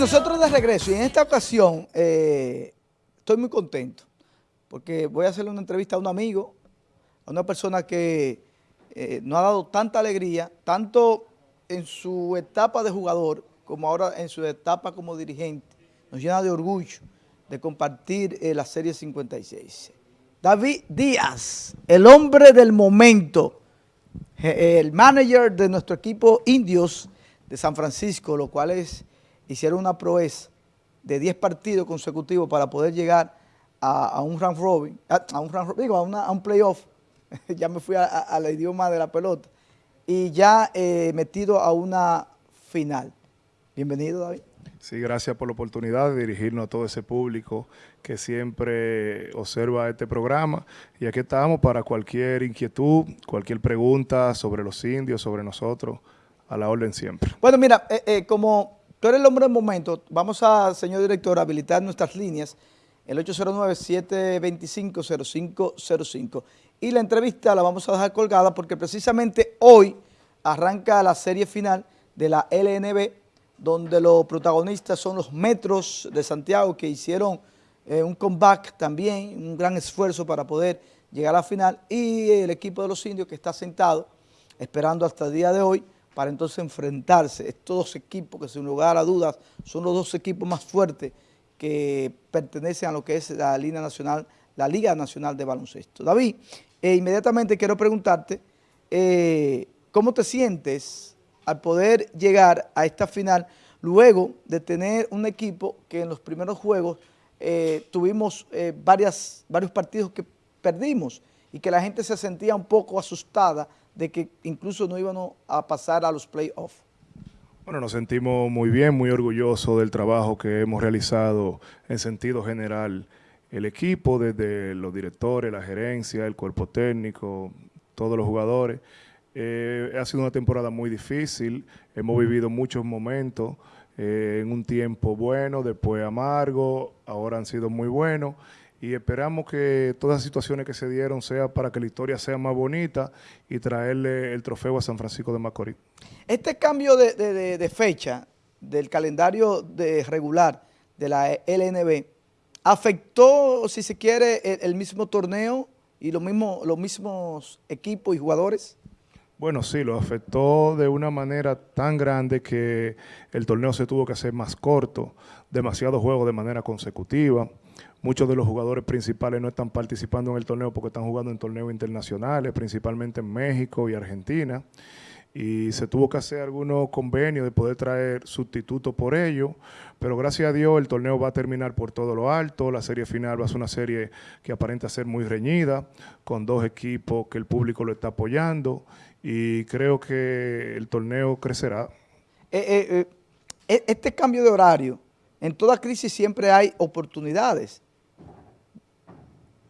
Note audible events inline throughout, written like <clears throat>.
Nosotros de regreso y en esta ocasión eh, estoy muy contento porque voy a hacerle una entrevista a un amigo, a una persona que eh, nos ha dado tanta alegría, tanto en su etapa de jugador como ahora en su etapa como dirigente. Nos llena de orgullo de compartir eh, la Serie 56. David Díaz, el hombre del momento, el manager de nuestro equipo Indios de San Francisco, lo cual es hicieron una proeza de 10 partidos consecutivos para poder llegar a, un round robin, a, un round digo, a, un playoff, <laughs> ya me fui al idioma de la pelota, y ya eh, metido a una final. Bienvenido, David. Sí, gracias por la oportunidad de dirigirnos a todo ese público que siempre observa este programa. Y aquí estamos para cualquier inquietud, cualquier pregunta sobre los indios, sobre nosotros, a la orden siempre. Bueno, mira, eh, eh, como Tú eres el hombre del momento. Vamos a, señor director, habilitar nuestras líneas, el 809-725-0505. Y la entrevista la vamos a dejar colgada porque precisamente hoy arranca la serie final de la LNB, donde los protagonistas son los Metros de Santiago, que hicieron eh, un comeback también, un gran esfuerzo para poder llegar a la final, y el equipo de los indios que está sentado, esperando hasta el día de hoy, para entonces enfrentarse. Estos dos equipos que sin lugar a dudas son los dos equipos más fuertes que pertenecen a lo que es la Liga Nacional, la Liga Nacional de Baloncesto. David, eh, inmediatamente quiero preguntarte, eh, ¿cómo te sientes al poder llegar a esta final luego de tener un equipo que en los primeros juegos eh, tuvimos varios partidos que perdimos y que la gente se sentía un poco asustada de que incluso no íbamos a pasar a los playoffs? Bueno, nos sentimos muy bien, muy orgullosos del trabajo que hemos realizado en sentido general el equipo, desde los directores, la gerencia, el cuerpo técnico, todos los jugadores. Eh, ha sido una temporada muy difícil, hemos vivido muchos momentos eh, en un tiempo bueno, después amargo, ahora han sido muy buenos y esperamos que todas las situaciones que se dieron sea para que la historia sea más bonita y traerle el trofeo a San Francisco de Macorís. Este cambio de, fecha del calendario de regular de la LNB afectó, si se quiere, el, mismo torneo y los mismos, los mismos equipos y jugadores? Bueno, sí, lo afectó de una manera tan grande que el torneo se tuvo que hacer más corto, demasiados juegos de manera consecutiva. Muchos de los jugadores principales no están participando en el torneo porque están jugando en torneos internacionales, principalmente en México y Argentina. Y se tuvo que hacer algunos convenios de poder traer sustitutos por ello, pero gracias a Dios el torneo va a terminar por todo lo alto, la serie final va a ser una serie que aparenta ser muy reñida, con dos equipos que el público lo está apoyando y creo que el torneo crecerá. Eh, eh, eh, este cambio de horario, en toda crisis siempre hay oportunidades.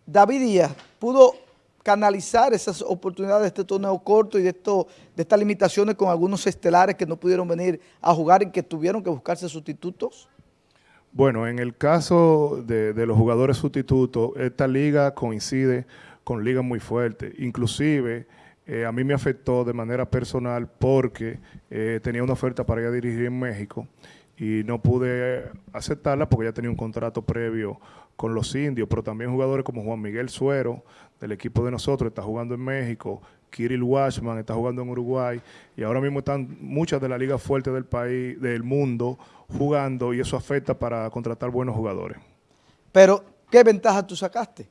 David Díaz pudo canalizar esas oportunidades de este torneo corto y de, esto, de estas limitaciones con algunos estelares que no pudieron venir a jugar y que tuvieron que buscarse sustitutos? Bueno, en el caso de, los jugadores sustitutos, esta liga coincide con ligas muy fuertes. Inclusive, eh, a mí me afectó de manera personal porque eh, tenía una oferta para ir a dirigir en México y no pude aceptarla porque ya tenía un contrato previo con los indios, pero también jugadores como Juan Miguel Suero, del equipo de nosotros, está jugando en México, Kirill Washman está jugando en Uruguay, y ahora mismo están muchas de las ligas fuertes del país, del mundo, jugando, y eso afecta para contratar buenos jugadores. Pero, ¿qué ventaja tú sacaste?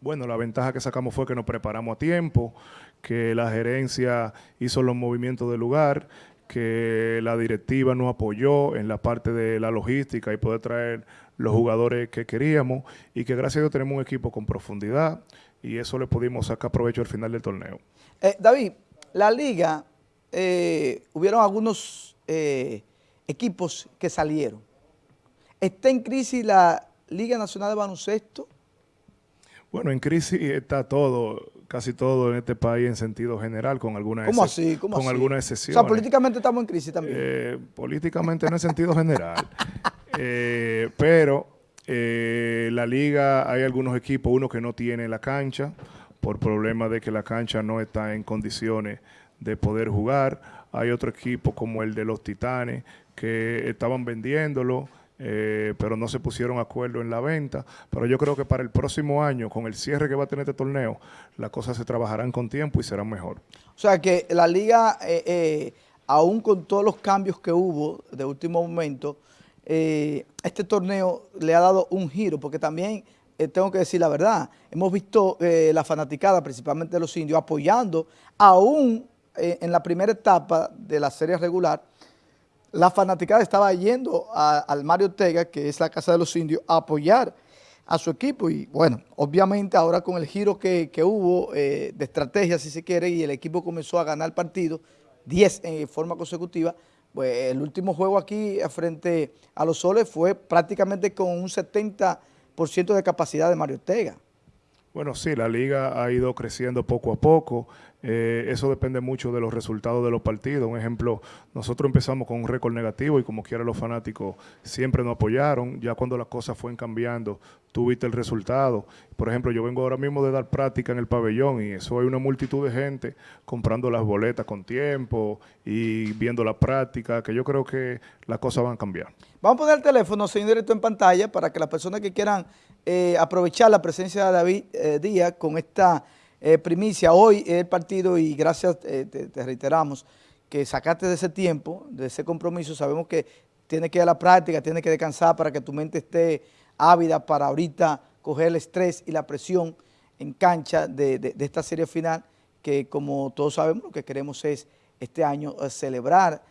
Bueno, la ventaja que sacamos fue que nos preparamos a tiempo, que la gerencia hizo los movimientos del lugar, que la directiva nos apoyó en la parte de la logística y poder traer los jugadores que queríamos y que gracias a Dios tenemos un equipo con profundidad y eso le pudimos sacar provecho al final del torneo. Eh, David, la liga, eh, hubieron algunos eh, equipos que salieron. ¿Está en crisis la Liga Nacional de Baloncesto? Bueno, en crisis está todo, casi todo en este país en sentido general, con alguna, ¿Cómo así? ¿Cómo con así? alguna excepción. O sea, políticamente estamos en crisis también. políticamente no en sentido general. <laughs> Eh, pero eh, la liga, hay algunos equipos, uno que no tiene la cancha, por problema de que la cancha no está en condiciones de poder jugar. Hay otro equipo como el de los Titanes, que estaban vendiéndolo, eh, pero no se pusieron acuerdo en la venta. Pero yo creo que para el próximo año, con el cierre que va a tener este torneo, las cosas se trabajarán con tiempo y serán mejor. O sea que la liga, eh, eh, aún con todos los cambios que hubo de último momento, este torneo le ha dado un giro, porque también tengo que decir la verdad, hemos visto la fanaticada, principalmente de los indios, apoyando aún en la primera etapa de la serie regular, la fanaticada estaba yendo al Mario Ortega, que es la Casa de los Indios, a apoyar a su equipo y bueno, obviamente ahora con el giro que, hubo eh, de estrategia, si se quiere, y el equipo comenzó a ganar partido, 10 en forma consecutiva, pues el último juego aquí frente a los Soles fue prácticamente con un 70% de capacidad de Mario Ortega. Bueno, sí, la liga ha ido creciendo poco a poco. Eh, eso depende mucho de los resultados de los partidos. Un ejemplo, nosotros empezamos con un récord negativo y como quiera los fanáticos siempre nos apoyaron. Ya cuando las cosas fueron cambiando, tuviste el resultado. Por ejemplo, yo vengo ahora mismo de dar práctica en el pabellón y eso hay una multitud de gente comprando las boletas con tiempo y viendo la práctica, que yo creo que las cosas van a cambiar. Vamos a poner el teléfono, señor directo, en pantalla para que las personas que quieran eh, aprovechar la presencia de David eh, Díaz con esta eh, primicia. Hoy el partido y gracias, te, reiteramos, que sacaste de ese tiempo, de ese compromiso. Sabemos que tienes que ir a la práctica, tienes que descansar para que tu mente esté ávida para ahorita coger el estrés y la presión en cancha de, esta serie final, que como todos sabemos lo que queremos es este año celebrar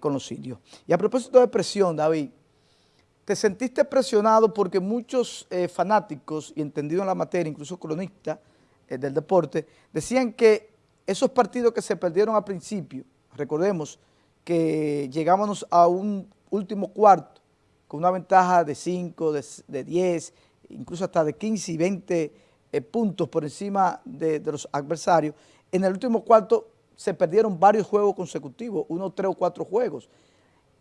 con los indios. Y a propósito de presión, David, ¿Te sentiste presionado porque muchos eh, fanáticos y entendidos en la materia, incluso cronistas eh, del deporte, decían que esos partidos que se perdieron al principio, recordemos que llegamos a un último cuarto con una ventaja de 5, de, 10, incluso hasta de 15 y 20 eh, puntos por encima de, de los adversarios, en el último cuarto se perdieron varios juegos consecutivos, unos tres o cuatro juegos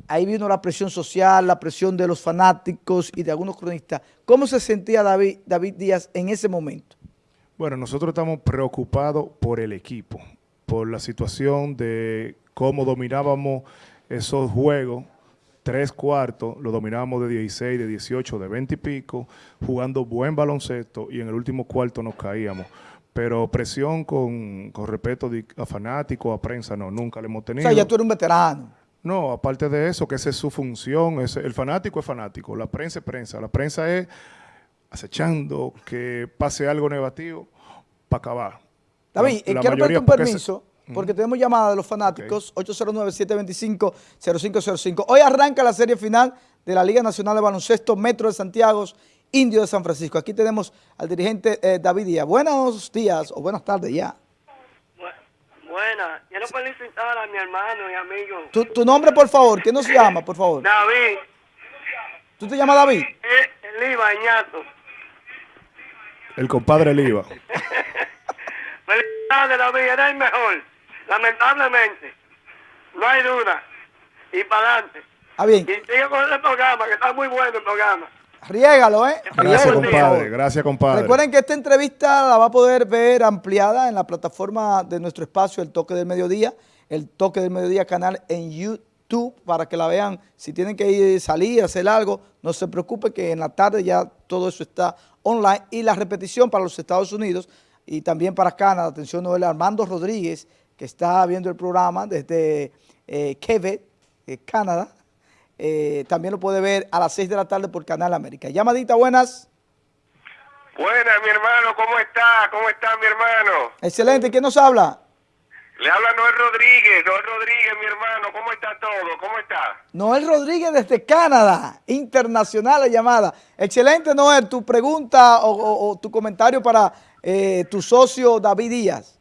ahí vino la presión social, la presión de los fanáticos y de algunos cronistas. ¿Cómo se sentía David, David Díaz en ese momento? Bueno, nosotros estamos preocupados por el equipo, por la situación de cómo dominábamos esos juegos, tres cuartos, lo dominábamos de 16, de 18, de 20 y pico, jugando buen baloncesto y en el último cuarto nos caíamos pero presión con, con respeto a fanáticos, a prensa, no, nunca le hemos tenido. O sea, ya tú eres un veterano. No, aparte de eso, que esa es su función, el fanático es fanático, la prensa es prensa, la prensa es acechando que pase algo negativo para acabar. David, eh, quiero pedirte un permiso, porque tenemos llamada de los fanáticos, 809-725-0505. Hoy arranca la serie final de la Liga Nacional de Baloncesto Metro de Santiago, Indio de San Francisco. Aquí tenemos al dirigente eh, David Díaz. Buenos días o buenas tardes ya. Buena. Quiero felicitar a mi hermano y amigo. ¿Tu, tu nombre, por favor? ¿Qué nos llama, por favor? David. ¿Tú te llamas David? El, el Iba, Ñato. El compadre Liva. <laughs> Felicidades, David. Era el mejor. Lamentablemente. No hay duda. Y para adelante. Ah, bien. Y sigue con el programa, que está muy bueno el programa. Riégalo, ¿eh? Gracias, compadre. Gracias, compadre. Recuerden que esta entrevista la va a poder ver ampliada en la plataforma de nuestro espacio, El Toque del Mediodía, El Toque del Mediodía canal en YouTube, para que la vean. Si tienen que ir, salir, hacer algo, no se preocupe que en la tarde ya todo eso está online. Y la repetición para los Estados Unidos y también para Canadá. Atención, Noel Armando Rodríguez, que está viendo el programa desde eh, Quebec, eh, Canadá eh, también lo puede ver a las 6 de la tarde por Canal América. Llamadita, buenas. Buenas, mi hermano, ¿cómo está? ¿Cómo está mi hermano? Excelente, ¿quién nos habla? Le habla Noel Rodríguez, Noel Rodríguez, mi hermano, ¿cómo está todo? ¿Cómo está? Noel Rodríguez desde Canadá, internacional la llamada. Excelente, Noel, tu pregunta o, tu comentario para eh, tu socio David Díaz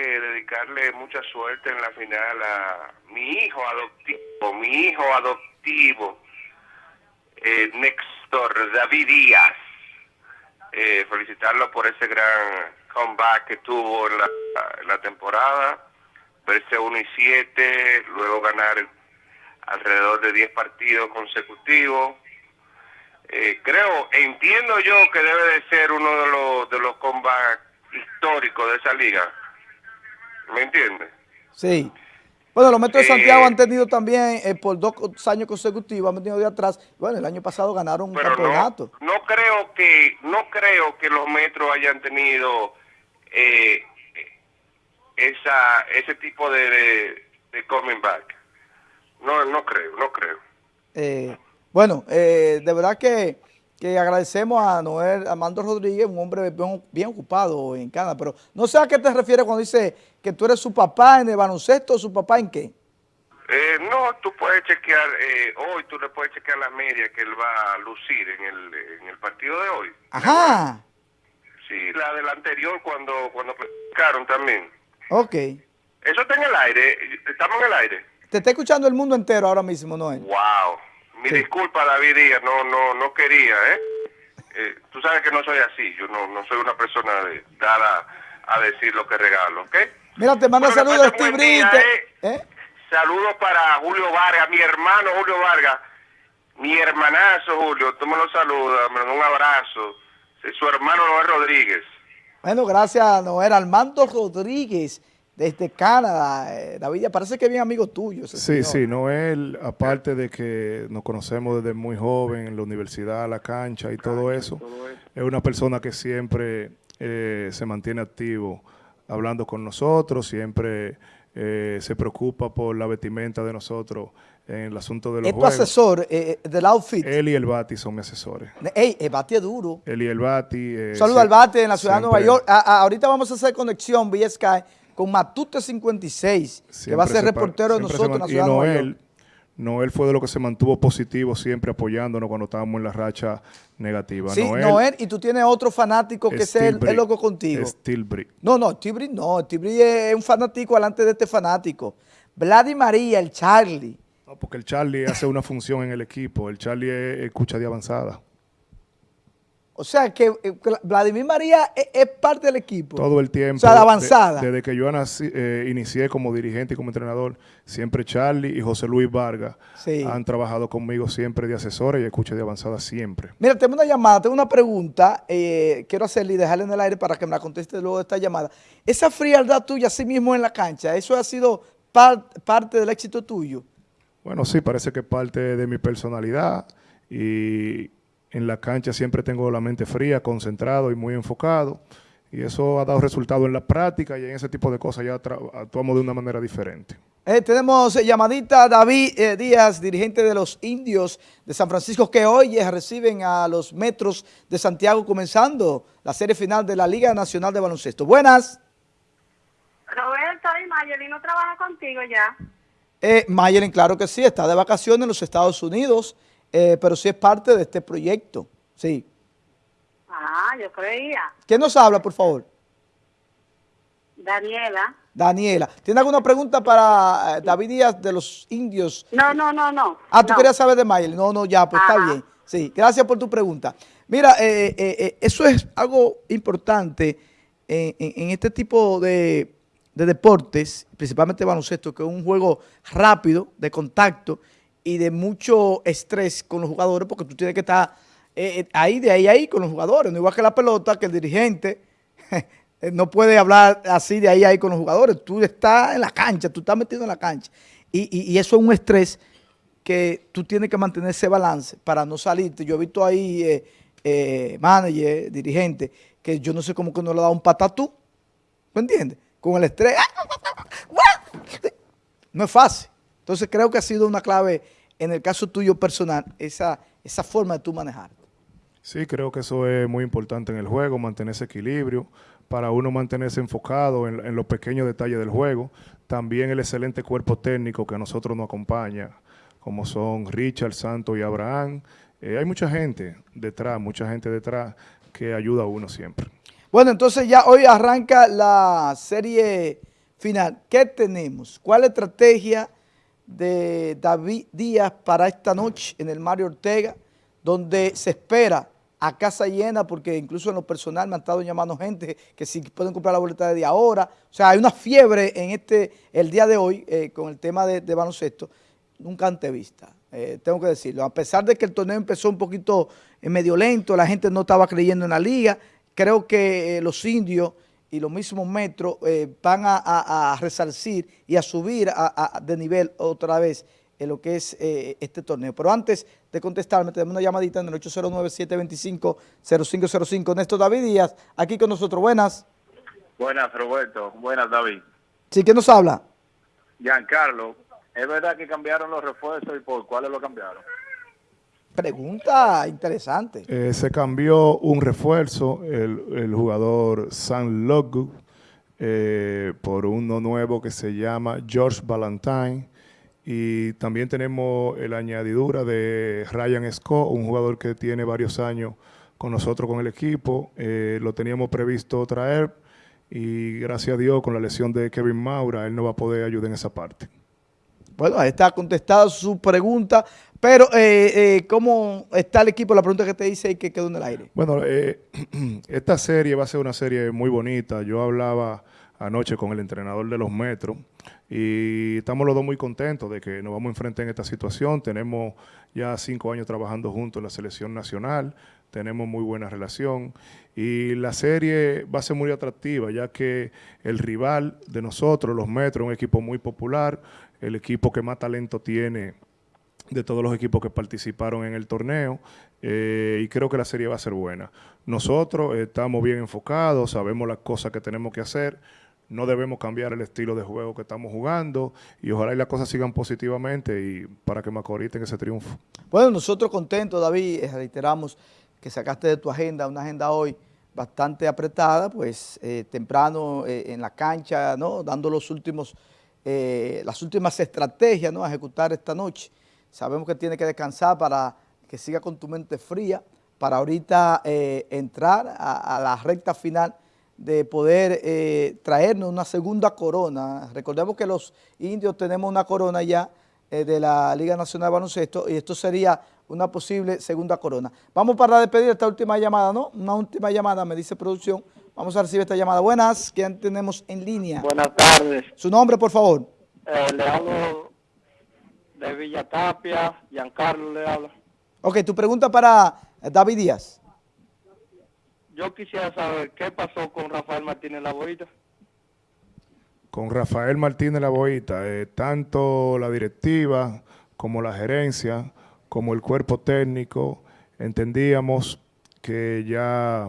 dedicarle mucha suerte en la final a mi hijo adoptivo, mi hijo adoptivo, eh, Néstor David Díaz. Eh, felicitarlo por ese gran comeback que tuvo en la, temporada, verse 1 y 7, luego ganar alrededor de 10 partidos consecutivos. Eh, creo, entiendo yo que debe de ser uno de los, de los comebacks históricos de esa liga ¿Me entiendes? Sí. Bueno, los Metros de Santiago Eh, han tenido también eh, por dos años consecutivos, han venido de atrás. Bueno, el año pasado ganaron un no, campeonato. no creo que no creo que los metros hayan tenido eh, esa ese tipo de, de, de coming back. No, no creo, no creo. Eh, bueno, eh, de verdad que, que agradecemos a Noel Armando Rodríguez, un hombre bien, bien ocupado en Canadá, pero no sé a qué te refieres cuando dice que tú eres su papá en el baloncesto, su papá en qué. Eh, no, tú puedes chequear, eh, hoy tú le puedes chequear la media que él va a lucir en el, en el partido de hoy. Ajá, Sí, la del anterior cuando cuando clasificaron también. ok. Eso está en el aire, estamos en el aire. Te está escuchando el mundo entero ahora mismo, Noel. Wow. Mi Sí. disculpa, David Díaz, no, no, no quería, ¿eh? Eh, Tú sabes que no soy así, yo no, no soy una persona de, dada a decir lo que regalo, ¿ok? Mira, te manda Bueno, saludos Steve día. ¿eh? ¿Eh? Saludos para Julio Vargas, mi hermano Julio Vargas, mi hermanazo Julio, tú me lo saludas, me un abrazo. Sí, Su hermano Noel Rodríguez. Bueno, gracias Noel Armando Rodríguez desde Canadá. Eh, David, ya parece que es bien amigo tuyo. ese Sí, señor. sí, Noel, aparte de que nos conocemos desde muy joven en la universidad, la cancha y todo eso, es una persona que siempre eh, se mantiene activo hablando con nosotros, siempre eh, se preocupa por la vestimenta de nosotros en el asunto de los Es tu juegos. asesor eh, del outfit. Él y el Bati son mis asesores. Ey, el bate es duro. Él y el Bati. eh, al bate en la ciudad de Nueva York. A- a- ahorita vamos a hacer conexión vía Sky con Matute 56, que va a ser reportero de nosotros en la de y Nueva Noel, York. Noel fue de lo que se mantuvo positivo, siempre apoyándonos cuando estábamos en la racha negativa. Sí, Noel, y tú tienes otro fanático que es el, loco contigo. Steel Brick. No, no, Tibri no, Tibri es un fanático delante de este fanático. Vladi María, el Charlie. No, porque el Charlie hace una función en el equipo. El Charlie es escucha de avanzada. O sea que eh, Vladimir María es, es parte del equipo. Todo el tiempo. O sea, de de- avanzada. desde que yo nací- eh, inicié como dirigente y como entrenador, siempre Charlie y José Luis Vargas Sí. han trabajado conmigo siempre de asesores y escucha de avanzada siempre. Mira, tengo una llamada, tengo una pregunta. eh, quiero hacerle y dejarle en el aire para que me la conteste luego de esta llamada. Esa frialdad tuya, así mismo en la cancha, ¿eso ha sido par- parte del éxito tuyo? Bueno, sí, parece que es parte de mi personalidad y en la cancha siempre tengo la mente fría, concentrado y muy enfocado. Y eso ha dado resultado en la práctica y en ese tipo de cosas ya actuamos de una manera diferente. Eh, tenemos llamadita David eh, Díaz, dirigente de los indios de San Francisco, que hoy eh, reciben a los Metros de Santiago comenzando la serie final de la Liga Nacional de Baloncesto. Buenas. Roberto y Mayeli no trabaja contigo ya. Eh, Mayelin, claro que sí, está de vacaciones en los Estados Unidos, eh, pero sí es parte de este proyecto. Sí. Ah, yo creía. ¿Quién nos habla, por favor? Daniela. Daniela. ¿Tiene alguna pregunta para eh, David Díaz de los indios? No, no, no, no. Ah, tú no. querías saber de Mayelin. No, no, ya, pues está bien. Sí, gracias por tu pregunta. Mira, eh, eh, eh, eso es algo importante en, en- en este tipo de, de deportes, principalmente baloncesto, que es un juego rápido, de contacto y de mucho estrés con los jugadores, porque tú tienes que estar eh, eh, ahí, de ahí, ahí con los jugadores. No igual que la pelota, que el dirigente <laughs> no puede hablar así de ahí, ahí con los jugadores. Tú estás en la cancha, tú estás metido en la cancha. Y, y- eso es un estrés que tú tienes que mantener ese balance para no salirte. Yo he visto ahí eh, eh, manager, dirigente, que yo no sé cómo que no le da un patatú. ¿Me entiendes? Con el estrés. No es fácil. Entonces creo que ha sido una clave en el caso tuyo personal, esa, esa forma de tú manejar. Sí, creo que eso es muy importante en el juego, mantener ese equilibrio, para uno mantenerse enfocado en, en los pequeños detalles del juego. También el excelente cuerpo técnico que a nosotros nos acompaña, como son Richard, Santos y Abraham. Eh, hay mucha gente detrás, mucha gente detrás que ayuda a uno siempre. Bueno, entonces ya hoy arranca la serie final. ¿Qué tenemos? ¿Cuál estrategia de David Díaz para esta noche en el Mario Ortega, donde se espera a casa llena, porque incluso en lo personal me han estado llamando gente que si pueden comprar la boleta de ahora. O sea, hay una fiebre en este el día de hoy eh, con el tema de, de baloncesto, nunca antevista. Eh, tengo que decirlo. A pesar de que el torneo empezó un poquito eh, medio lento, la gente no estaba creyendo en la liga, creo que eh, los indios y los mismos metros eh, van a, a, a, resarcir y a subir a, de nivel otra vez en lo que es eh, este torneo. Pero antes de contestarme, tenemos una llamadita en el 809-725-0505. Néstor David Díaz, aquí con nosotros. Buenas. Buenas, Roberto. Buenas, David. Sí, ¿quién nos habla? Giancarlo. ¿Es verdad que cambiaron los refuerzos y por cuáles lo cambiaron? Pregunta interesante. Eh, se cambió un refuerzo, el, el jugador San Logu, eh, por uno nuevo que se llama George Valentine. Y también tenemos la añadidura de Ryan Scott, un jugador que tiene varios años con nosotros, con el equipo. Eh, lo teníamos previsto traer y gracias a Dios con la lesión de Kevin Maura, él no va a poder ayudar en esa parte. Bueno, ahí está contestada su pregunta, pero eh, eh, ¿cómo está el equipo? La pregunta que te hice y que quedó en el aire. Bueno, eh, <clears throat> esta serie va a ser una serie muy bonita. Yo hablaba anoche con el entrenador de los Metros y estamos los dos muy contentos de que nos vamos a enfrentar en esta situación. Tenemos ya cinco años trabajando juntos en la selección nacional, tenemos muy buena relación y la serie va a ser muy atractiva ya que el rival de nosotros, los Metros, es un equipo muy popular, el equipo que más talento tiene de todos los equipos que participaron en el torneo eh, y creo que la serie va a ser buena. Nosotros estamos bien enfocados, sabemos las cosas que tenemos que hacer, no debemos cambiar el estilo de juego que estamos jugando y ojalá y las cosas sigan positivamente y para que Macorís tenga ese triunfo. Bueno, nosotros contentos, David, eh, reiteramos que sacaste de tu agenda, una agenda hoy bastante apretada, pues eh, temprano en la cancha, ¿no? dando los últimos eh, las últimas estrategias ¿no? a ejecutar esta noche. Sabemos que tiene que descansar para que siga con tu mente fría, para ahorita eh, entrar a, la recta final de poder eh, traernos una segunda corona. Recordemos que los indios tenemos una corona ya de la Liga Nacional de Baloncesto y esto sería una posible segunda corona. Vamos para despedir esta última llamada, ¿no? Una última llamada, me dice producción, Vamos a recibir esta llamada. Buenas, ¿quién tenemos en línea? Buenas tardes. ¿Su nombre, por favor? Eh, le hablo de Villa Tapia, Giancarlo le habla. Ok, tu pregunta para David Díaz. Yo quisiera saber qué pasó con Rafael Martínez La Boita. Con Rafael Martínez La Boita, eh, tanto la directiva como la gerencia, como el cuerpo técnico, entendíamos que ya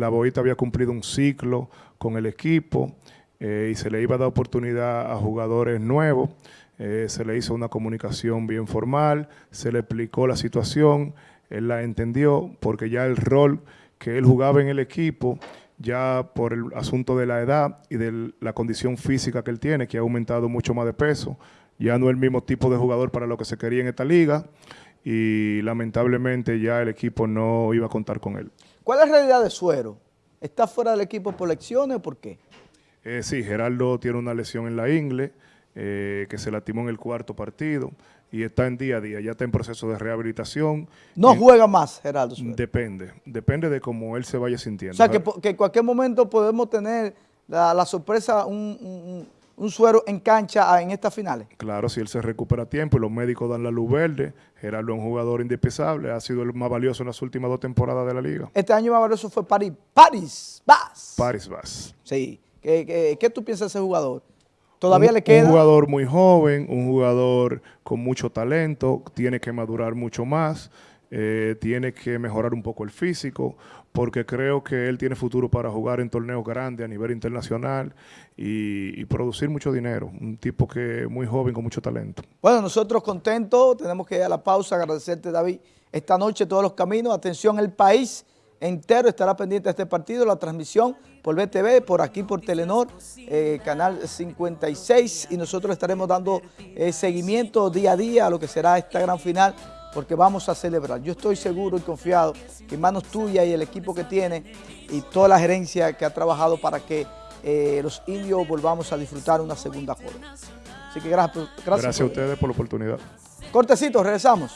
la Boita había cumplido un ciclo con el equipo eh, y se le iba a dar oportunidad a jugadores nuevos. Eh, se le hizo una comunicación bien formal, se le explicó la situación, él la entendió porque ya el rol que él jugaba en el equipo, ya por el asunto de la edad y de la condición física que él tiene, que ha aumentado mucho más de peso, ya no es el mismo tipo de jugador para lo que se quería en esta liga y lamentablemente ya el equipo no iba a contar con él. ¿Cuál es la realidad de Suero? ¿Está fuera del equipo por lecciones o por qué? Eh, sí, Gerardo tiene una lesión en la ingle, eh, que se lastimó en el cuarto partido y está en día a día, ya está en proceso de rehabilitación. ¿No juega más, Gerardo? Suero? Depende, depende de cómo él se vaya sintiendo. O sea, que, que en cualquier momento podemos tener la, la sorpresa, un, un, un, suero en cancha en estas finales. Claro, si él se recupera a tiempo y los médicos dan la luz verde, Gerardo es un jugador indispensable, ha sido el más valioso en las últimas dos temporadas de la liga. Este año más valioso fue Paris, Paris Bass. Paris Bass. Sí. ¿Qué, qué, qué tú piensas de ese jugador? ¿Todavía un, le queda? Un jugador muy joven, un jugador con mucho talento, tiene que madurar mucho más, eh, tiene que mejorar un poco el físico, porque creo que él tiene futuro para jugar en torneos grandes a nivel internacional y, producir mucho dinero. Un tipo que muy joven, con mucho talento. Bueno, nosotros contentos, tenemos que ir a la pausa, agradecerte David, esta noche todos los caminos, atención, el país entero estará pendiente de este partido, la transmisión por BTV, por aquí por Telenor, eh, canal 56 y nosotros estaremos dando eh, seguimiento día a día a lo que será esta gran final porque vamos a celebrar. Yo estoy seguro y confiado que en manos tuyas y el equipo que tiene y toda la gerencia que ha trabajado para que eh, los indios volvamos a disfrutar una segunda corona. Así que gracias. Gracias, gracias a ustedes por la oportunidad. Cortecito, regresamos.